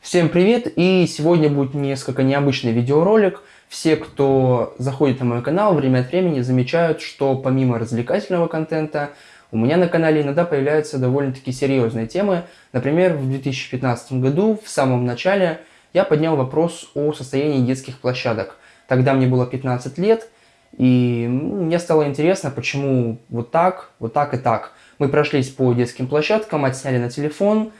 Всем привет! И сегодня будет несколько необычный видеоролик. Все, кто заходит на мой канал, время от времени замечают, что помимо развлекательного контента, у меня на канале иногда появляются довольно-таки серьезные темы. Например, в 2015 году, в самом начале, я поднял вопрос о состоянии детских площадок. Тогда мне было 15 лет, и мне стало интересно, почему вот так, вот так и так. Мы прошлись по детским площадкам, отсняли на телефон,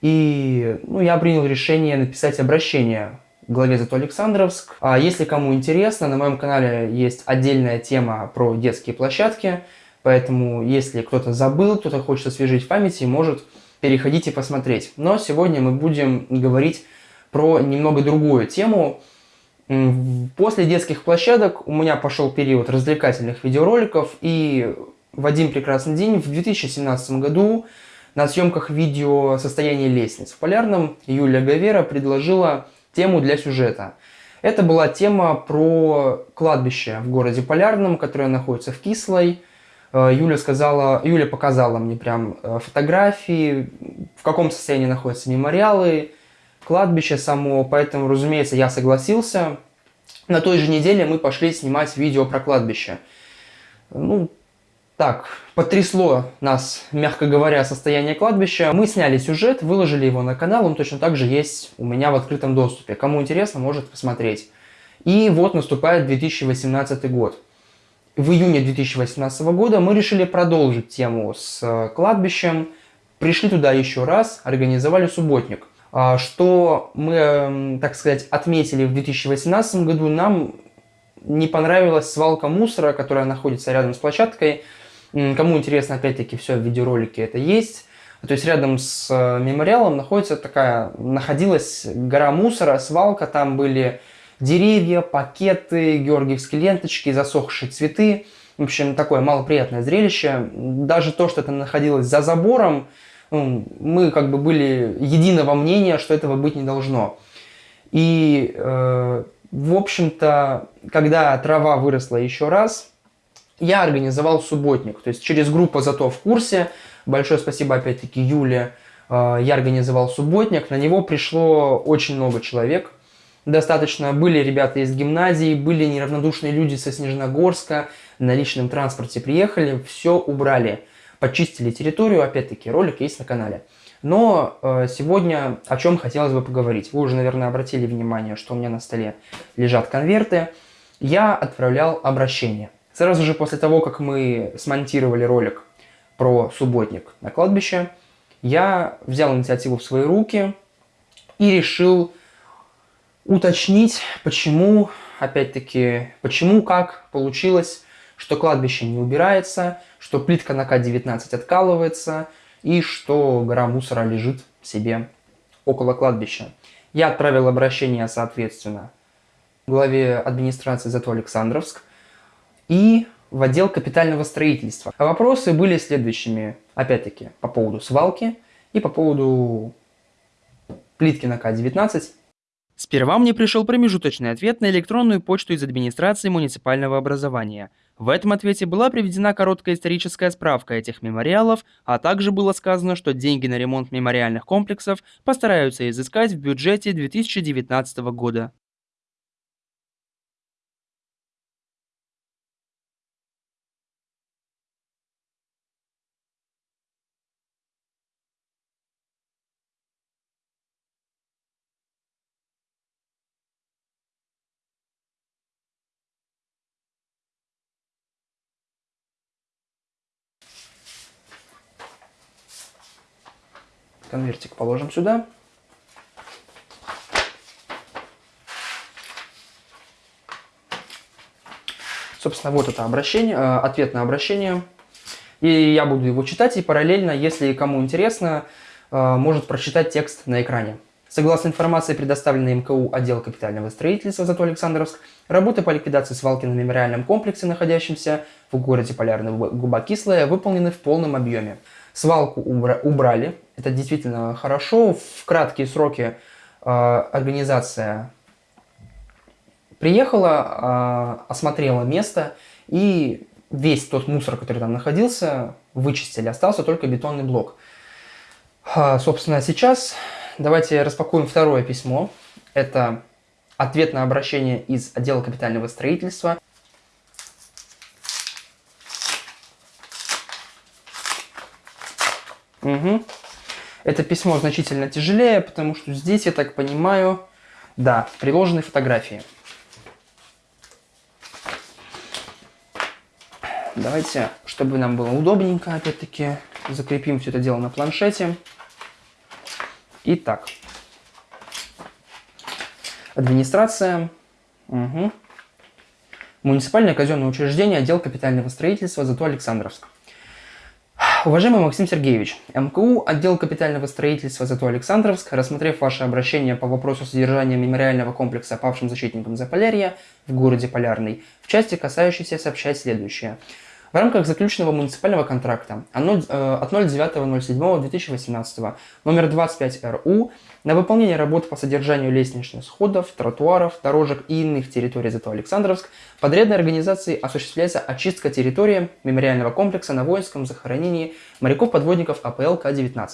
и ну, я принял решение написать обращение главе Зато Александровск. А если кому интересно, на моем канале есть отдельная тема про детские площадки, поэтому если кто-то забыл, кто-то хочет освежить в памяти, может переходить и посмотреть. Но сегодня мы будем говорить про немного другую тему. После детских площадок у меня пошел период развлекательных видеороликов, и в один прекрасный день, в 2017 году, на съемках видео «Состояние лестниц» в Полярном Юлия Гавера предложила тему для сюжета. Это была тема про кладбище в городе Полярном, которое находится в Кислой. Э, Юля, сказала, Юля показала мне прям э, фотографии, в каком состоянии находятся мемориалы, кладбище само, поэтому, разумеется, я согласился. На той же неделе мы пошли снимать видео про кладбище. Ну, так, потрясло нас, мягко говоря, состояние кладбища. Мы сняли сюжет, выложили его на канал, он точно так же есть у меня в открытом доступе. Кому интересно, может посмотреть. И вот наступает 2018 год. В июне 2018 года мы решили продолжить тему с э, кладбищем. Пришли туда еще раз, организовали субботник. А, что мы, эм, так сказать, отметили в 2018 году, нам не понравилась свалка мусора, которая находится рядом с площадкой. Кому интересно, опять-таки, все в видеоролике это есть. То есть рядом с э, мемориалом находится такая, находилась гора мусора, свалка, там были деревья, пакеты, георгиевские ленточки, засохшие цветы. В общем, такое малоприятное зрелище. Даже то, что это находилось за забором, ну, мы как бы были единого мнения, что этого быть не должно. И, э, в общем-то, когда трава выросла еще раз, я организовал субботник, то есть через группу «Зато в курсе», большое спасибо опять-таки Юле, э, я организовал субботник, на него пришло очень много человек, достаточно, были ребята из гимназии, были неравнодушные люди со Снежногорска, на личном транспорте приехали, все убрали, почистили территорию, опять-таки ролик есть на канале. Но э, сегодня о чем хотелось бы поговорить. Вы уже, наверное, обратили внимание, что у меня на столе лежат конверты. Я отправлял обращение. Сразу же после того, как мы смонтировали ролик про субботник на кладбище, я взял инициативу в свои руки и решил уточнить, почему, опять-таки, почему, как получилось, что кладбище не убирается, что плитка на К-19 откалывается и что гора мусора лежит себе около кладбища. Я отправил обращение, соответственно, главе администрации Зато Александровск, и в отдел капитального строительства. А вопросы были следующими, опять-таки, по поводу свалки и по поводу плитки на К-19. Сперва мне пришел промежуточный ответ на электронную почту из администрации муниципального образования. В этом ответе была приведена короткая историческая справка этих мемориалов, а также было сказано, что деньги на ремонт мемориальных комплексов постараются изыскать в бюджете 2019 года. Конвертик положим сюда. Собственно, вот это обращение, э, ответ на обращение. И я буду его читать, и параллельно, если кому интересно, э, может прочитать текст на экране. Согласно информации, предоставленной МКУ отдел капитального строительства «Зато Александровск», работы по ликвидации свалки на мемориальном комплексе, находящемся в городе Полярный Губа Кислая, выполнены в полном объеме. Свалку убра убрали, это действительно хорошо. В краткие сроки э, организация приехала, э, осмотрела место и весь тот мусор, который там находился, вычистили. Остался только бетонный блок. Э, собственно, сейчас давайте распакуем второе письмо. Это ответ на обращение из отдела капитального строительства. Угу. Это письмо значительно тяжелее, потому что здесь, я так понимаю, да, приложены фотографии. Давайте, чтобы нам было удобненько, опять-таки, закрепим все это дело на планшете. Итак, администрация, угу. муниципальное казенное учреждение, отдел капитального строительства, зато Александровск. Уважаемый Максим Сергеевич, МКУ, отдел капитального строительства ЗАТО Александровск, рассмотрев ваше обращение по вопросу содержания мемориального комплекса павшим защитникам Заполярья в городе Полярный, в части, касающейся, сообщать следующее – в рамках заключенного муниципального контракта от 09.07.2018 э, номер 25 РУ на выполнение работ по содержанию лестничных сходов, тротуаров, дорожек и иных территорий ЗТО Александровск подрядной организацией осуществляется очистка территории мемориального комплекса на воинском захоронении моряков-подводников АПЛ К-19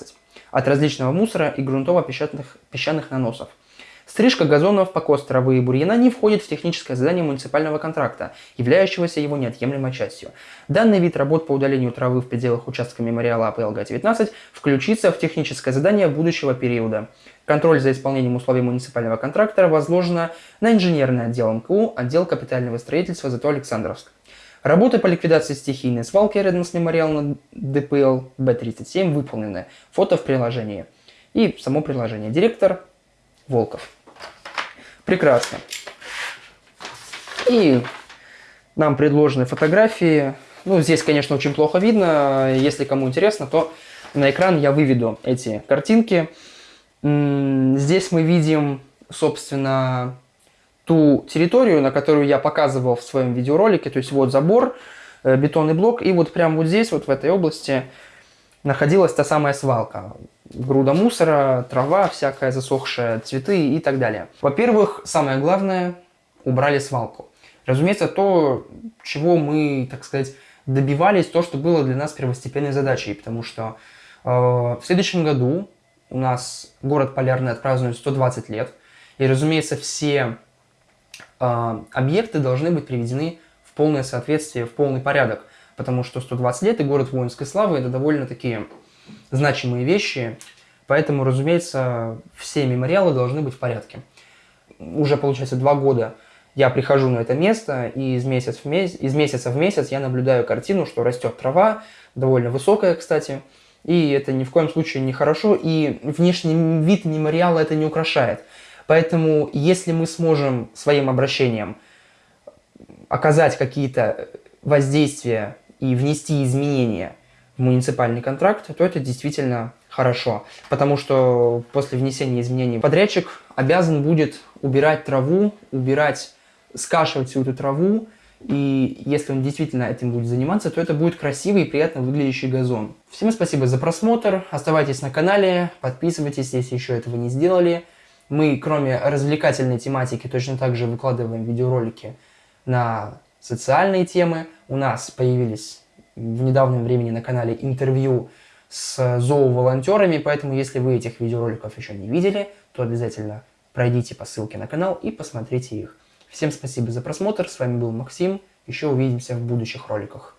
от различного мусора и грунтово-песчаных песчаных наносов – Стрижка газонов, покос травы и бурьяна не входит в техническое задание муниципального контракта, являющегося его неотъемлемой частью. Данный вид работ по удалению травы в пределах участка мемориала АПЛГ-19 включится в техническое задание будущего периода. Контроль за исполнением условий муниципального контракта возложено на инженерный отдел МКУ, отдел капитального строительства ЗТО Александровск. Работы по ликвидации стихийной свалки рядом с мемориалом ДПЛ Б-37 выполнены. Фото в приложении. И само приложение. Директор Волков. Прекрасно. И нам предложены фотографии. Ну, здесь, конечно, очень плохо видно. Если кому интересно, то на экран я выведу эти картинки. Здесь мы видим, собственно, ту территорию, на которую я показывал в своем видеоролике. То есть вот забор, э, бетонный блок, и вот прямо вот здесь, вот в этой области, находилась та самая свалка груда мусора, трава всякая засохшая, цветы и так далее. Во-первых, самое главное, убрали свалку. Разумеется, то, чего мы, так сказать, добивались, то, что было для нас первостепенной задачей, потому что э, в следующем году у нас город Полярный отпразднует 120 лет, и, разумеется, все э, объекты должны быть приведены в полное соответствие, в полный порядок, потому что 120 лет и город воинской славы – это довольно такие значимые вещи, поэтому, разумеется, все мемориалы должны быть в порядке. Уже, получается, два года я прихожу на это место, и из, месяц в месяц, из месяца в месяц я наблюдаю картину, что растет трава, довольно высокая, кстати, и это ни в коем случае не хорошо, и внешний вид мемориала это не украшает. Поэтому, если мы сможем своим обращением оказать какие-то воздействия и внести изменения в муниципальный контракт, то это действительно хорошо. Потому что после внесения изменений подрядчик обязан будет убирать траву, убирать, скашивать всю эту траву, и если он действительно этим будет заниматься, то это будет красивый и приятно выглядящий газон. Всем спасибо за просмотр, оставайтесь на канале, подписывайтесь, если еще этого не сделали. Мы, кроме развлекательной тематики, точно так же выкладываем видеоролики на социальные темы. У нас появились в недавнем времени на канале интервью с зооволонтерами, поэтому если вы этих видеороликов еще не видели, то обязательно пройдите по ссылке на канал и посмотрите их. Всем спасибо за просмотр, с вами был Максим, еще увидимся в будущих роликах.